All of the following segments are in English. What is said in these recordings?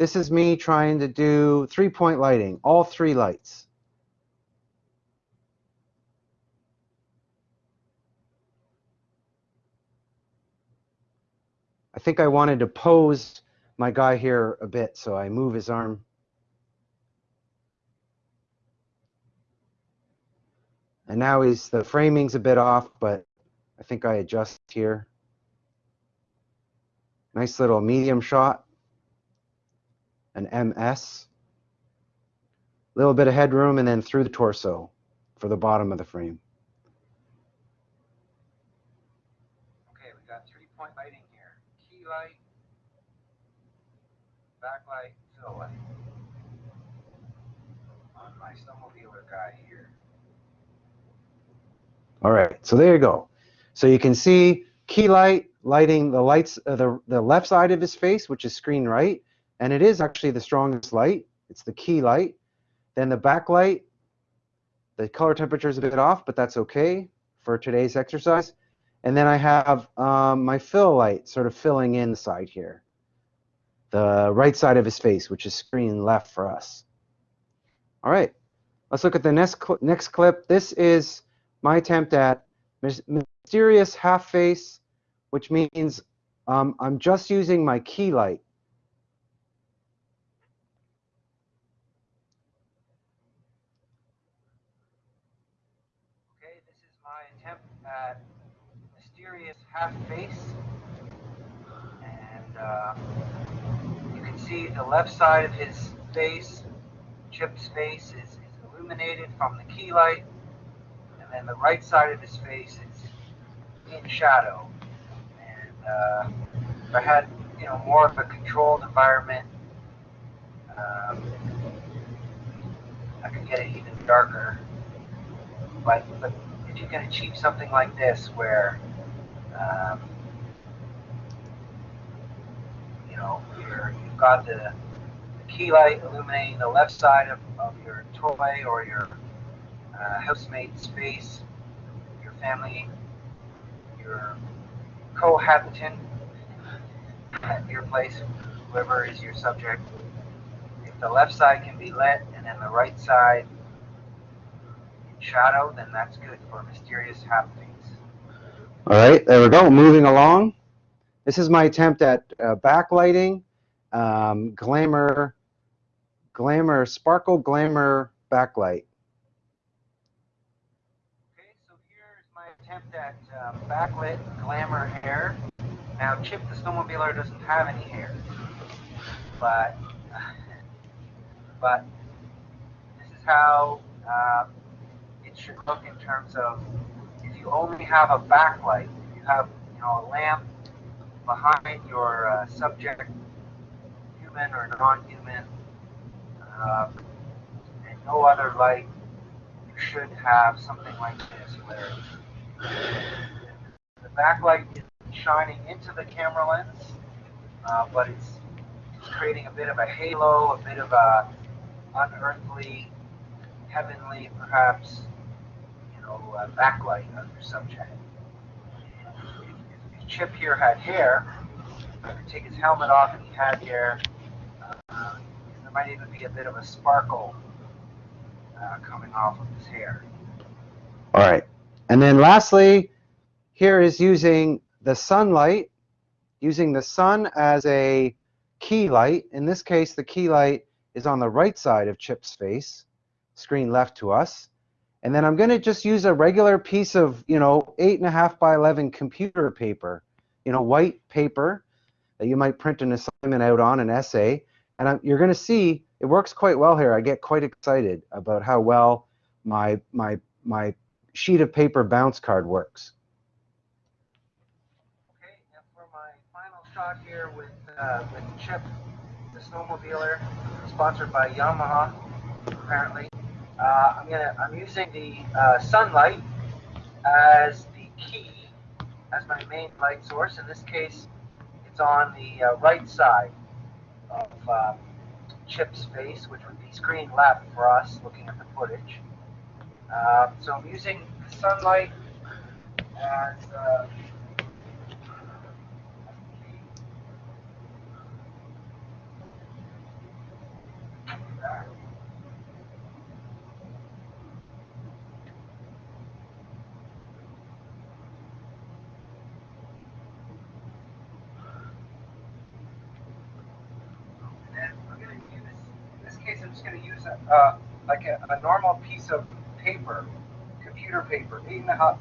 this is me trying to do three-point lighting, all three lights. I think I wanted to pose my guy here a bit, so I move his arm. And now he's, the framing's a bit off, but I think I adjust here. Nice little medium shot, an MS. A Little bit of headroom and then through the torso for the bottom of the frame. Okay, we got three-point lighting here. Key light, backlight, fill light. On my snowmobiler guy here. All right, so there you go. So you can see key light lighting the lights, uh, the, the left side of his face, which is screen right, and it is actually the strongest light. It's the key light. Then the backlight, the color temperature is a bit off, but that's okay for today's exercise. And then I have um, my fill light sort of filling inside here. The right side of his face, which is screen left for us. All right, let's look at the next, cl next clip. This is my attempt at mysterious half face, which means um, I'm just using my key light. Okay, this is my attempt at mysterious half face. And uh, you can see the left side of his face, Chip's face, is, is illuminated from the key light and then the right side of his face is in shadow. And uh, if I had, you know, more of a controlled environment, um, I could get it even darker. But, but if you can achieve something like this, where um, you know you're, you've got the, the key light illuminating the left side of, of your toy or your uh, housemate space, your family, your cohabitant at your place, whoever is your subject. If the left side can be lit and then the right side shadow, then that's good for mysterious happenings. All right, there we go. Moving along. This is my attempt at uh, backlighting, um, glamour, glamour, sparkle glamour backlight. Okay, so here's my attempt at um, backlit glamour hair. Now, Chip the snowmobiler doesn't have any hair, but but this is how uh, it should look in terms of if you only have a backlight, if you have you know a lamp behind your uh, subject, human or non-human, uh, and no other light, you should have something like this where the backlight is shining into the camera lens, uh, but it's, creating a bit of a halo, a bit of a unearthly, heavenly, perhaps, know, uh, backlight subject. Chip here had hair, I could take his helmet off and he had hair. Uh, there might even be a bit of a sparkle uh, coming off of his hair. All right. And then lastly, here is using the sunlight, using the sun as a key light. In this case, the key light is on the right side of Chip's face, screen left to us. And then I'm going to just use a regular piece of, you know, 8.5 by 11 computer paper, you know, white paper that you might print an assignment out on, an essay. And I'm, you're going to see it works quite well here. I get quite excited about how well my, my, my sheet of paper bounce card works. Okay, and for my final shot here with, uh, with Chip, the snowmobiler, sponsored by Yamaha, apparently. Uh, I'm gonna I'm using the uh, sunlight as the key as my main light source. In this case, it's on the uh, right side of um, Chip's face, which would be screen left for us looking at the footage. Uh, so I'm using the sunlight as uh, I'm just going to use a, uh, like a, a normal piece of paper, computer paper, eight and a half,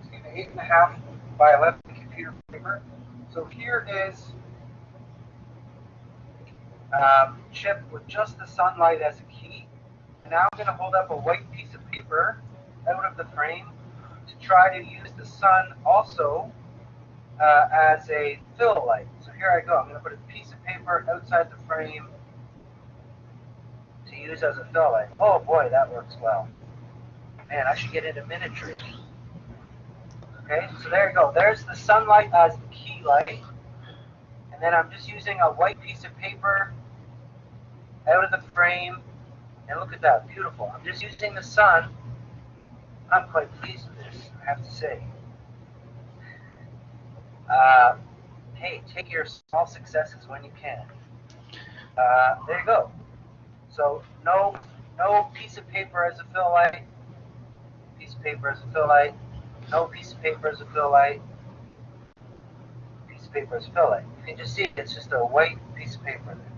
excuse me, eight and a half by 11 computer paper. So here is um, chip with just the sunlight as a key. And now I'm going to hold up a white piece of paper out of the frame to try to use the sun also uh, as a fill light. So here I go. I'm going to put a piece of paper outside the frame use as a fill light. Oh boy, that works well. Man, I should get into miniatures. Okay, so there you go. There's the sunlight as the key light. And then I'm just using a white piece of paper out of the frame. And look at that, beautiful. I'm just using the sun. I'm quite pleased with this, I have to say. Uh, hey, take your small successes when you can. Uh, there you go. So no, no piece of paper as a fill light. Piece of paper as a fill light. No piece of paper as a fill light. Piece of paper as a light. You can just see it's just a white piece of paper there.